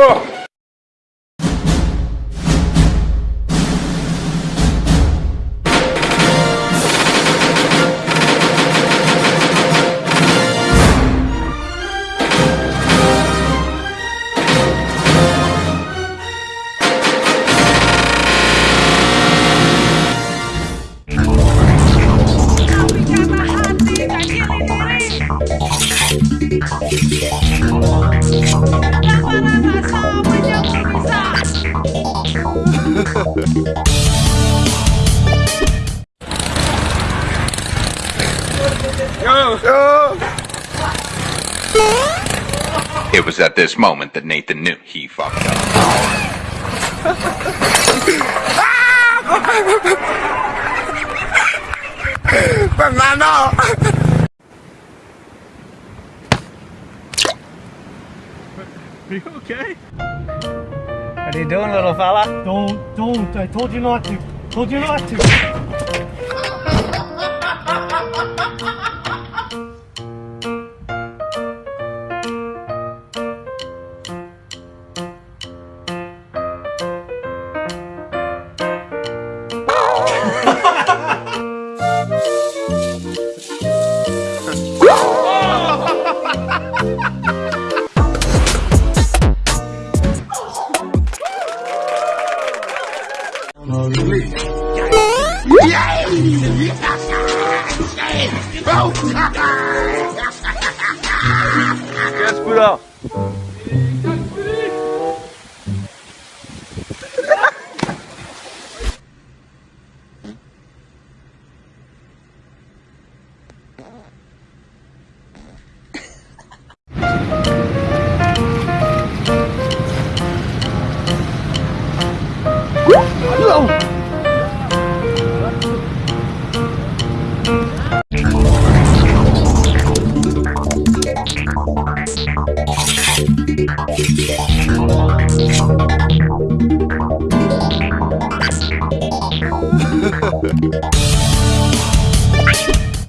Oh. It was at this moment that Nathan knew he fucked up. Fernando! Are you okay? What are you doing, little fella? Don't, don't. I told you not to. Told you not to. Caspuda! Música